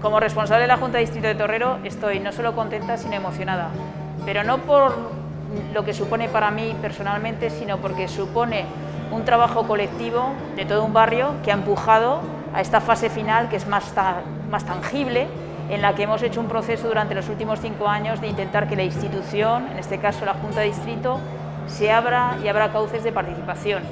Como responsable de la Junta de Distrito de Torrero estoy no solo contenta, sino emocionada. Pero no por lo que supone para mí personalmente, sino porque supone un trabajo colectivo de todo un barrio que ha empujado a esta fase final que es más, más tangible, en la que hemos hecho un proceso durante los últimos cinco años de intentar que la institución, en este caso la Junta de Distrito, se abra y abra cauces de participación.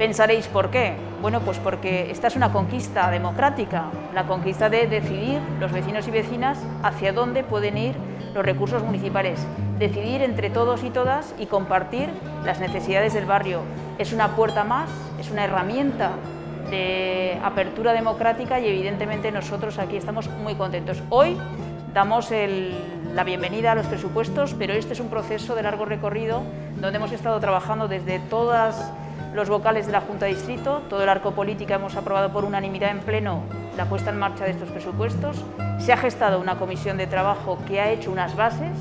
Pensaréis, ¿por qué? Bueno, pues porque esta es una conquista democrática, la conquista de decidir los vecinos y vecinas hacia dónde pueden ir los recursos municipales, decidir entre todos y todas y compartir las necesidades del barrio. Es una puerta más, es una herramienta de apertura democrática y evidentemente nosotros aquí estamos muy contentos. Hoy damos la bienvenida a los presupuestos, pero este es un proceso de largo recorrido donde hemos estado trabajando desde todas los vocales de la Junta de Distrito, todo el arco político hemos aprobado por unanimidad en pleno la puesta en marcha de estos presupuestos, se ha gestado una comisión de trabajo que ha hecho unas bases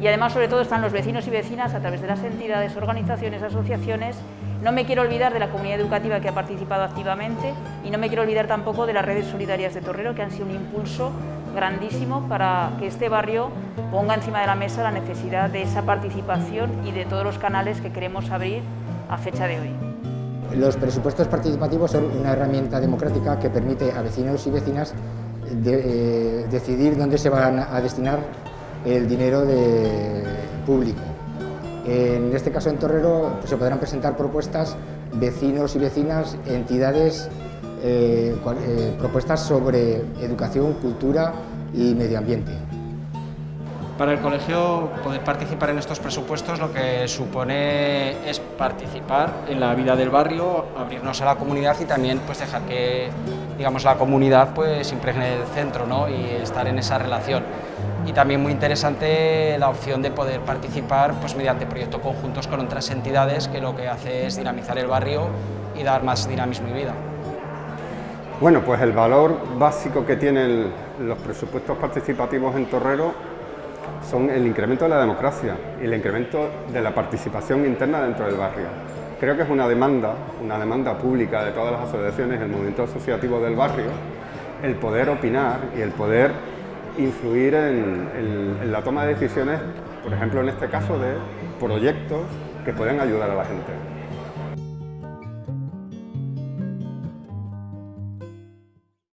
y además sobre todo están los vecinos y vecinas a través de las entidades, organizaciones, asociaciones. No me quiero olvidar de la comunidad educativa que ha participado activamente y no me quiero olvidar tampoco de las redes solidarias de Torrero que han sido un impulso grandísimo para que este barrio ponga encima de la mesa la necesidad de esa participación y de todos los canales que queremos abrir a fecha de hoy. Los presupuestos participativos son una herramienta democrática que permite a vecinos y vecinas eh, decidir dónde se van a destinar el dinero público. En este caso en Torrero pues, se podrán presentar propuestas vecinos y vecinas, entidades, eh, eh, propuestas sobre educación, cultura y medio ambiente. Para el colegio poder participar en estos presupuestos lo que supone es participar en la vida del barrio, abrirnos a la comunidad y también pues dejar que digamos, la comunidad pues impregne el centro ¿no? y estar en esa relación. Y también muy interesante la opción de poder participar pues, mediante proyectos conjuntos con otras entidades que lo que hace es dinamizar el barrio y dar más dinamismo y vida. Bueno, pues el valor básico que tienen los presupuestos participativos en Torrero son el incremento de la democracia y el incremento de la participación interna dentro del barrio. Creo que es una demanda, una demanda pública de todas las asociaciones, el movimiento asociativo del barrio, el poder opinar y el poder influir en, en la toma de decisiones, por ejemplo en este caso de proyectos que pueden ayudar a la gente.